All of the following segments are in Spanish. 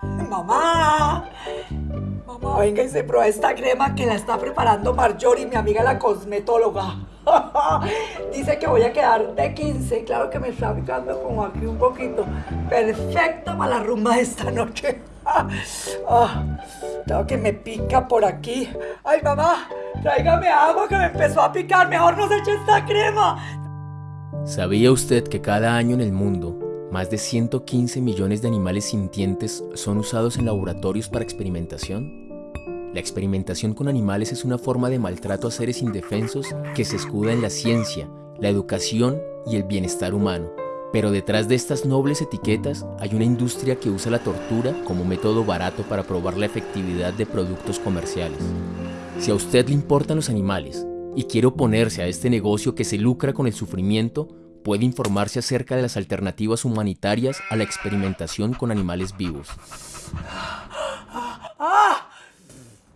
Mamá, mamá, venga y se prueba esta crema que la está preparando Marjorie, mi amiga la cosmetóloga. Dice que voy a quedar de 15, claro que me está picando como aquí un poquito. Perfecta para la rumba esta noche. Tengo que me pica por aquí. Ay, mamá, tráigame agua que me empezó a picar. Mejor no se eche esta crema. ¿Sabía usted que cada año en el mundo más de 115 millones de animales sintientes son usados en laboratorios para experimentación? La experimentación con animales es una forma de maltrato a seres indefensos que se escuda en la ciencia, la educación y el bienestar humano. Pero detrás de estas nobles etiquetas hay una industria que usa la tortura como método barato para probar la efectividad de productos comerciales. Si a usted le importan los animales y quiere oponerse a este negocio que se lucra con el sufrimiento, puede informarse acerca de las alternativas humanitarias a la experimentación con animales vivos.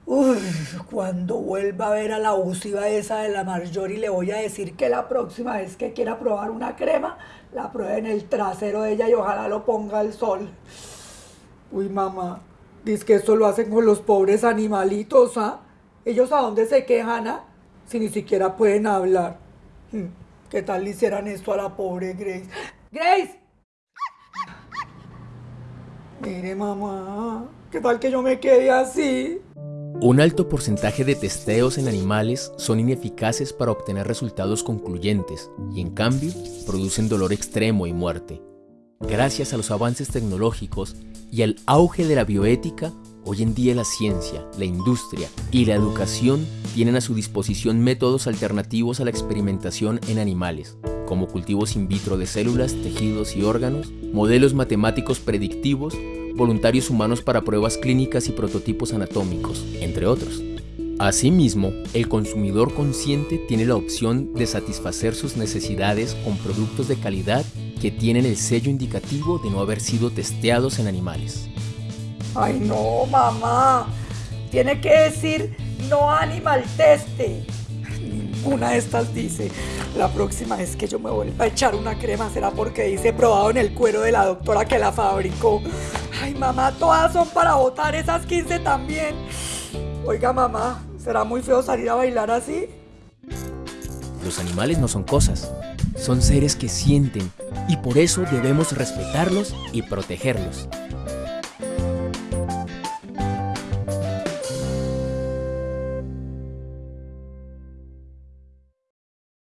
Uy, cuando vuelva a ver a la abusiva esa de la Marjorie le voy a decir que la próxima vez que quiera probar una crema, la pruebe en el trasero de ella y ojalá lo ponga al sol. Uy, mamá, dice que esto lo hacen con los pobres animalitos, ¿ah? ¿Ellos a dónde se quejan, ah? Si ni siquiera pueden hablar. Hmm, ¿Qué tal le hicieran esto a la pobre Grace? ¡Grace! Mire, mamá, ¿qué tal que yo me quede así? Un alto porcentaje de testeos en animales son ineficaces para obtener resultados concluyentes y en cambio producen dolor extremo y muerte. Gracias a los avances tecnológicos y al auge de la bioética, hoy en día la ciencia, la industria y la educación tienen a su disposición métodos alternativos a la experimentación en animales, como cultivos in vitro de células, tejidos y órganos, modelos matemáticos predictivos voluntarios humanos para pruebas clínicas y prototipos anatómicos, entre otros. Asimismo, el consumidor consciente tiene la opción de satisfacer sus necesidades con productos de calidad que tienen el sello indicativo de no haber sido testeados en animales. Ay no, mamá. Tiene que decir no animal teste. Ninguna de estas dice. La próxima vez que yo me vuelva a echar una crema será porque dice probado en el cuero de la doctora que la fabricó. Ay, mamá, todas son para votar, esas 15 también. Oiga, mamá, ¿será muy feo salir a bailar así? Los animales no son cosas, son seres que sienten y por eso debemos respetarlos y protegerlos.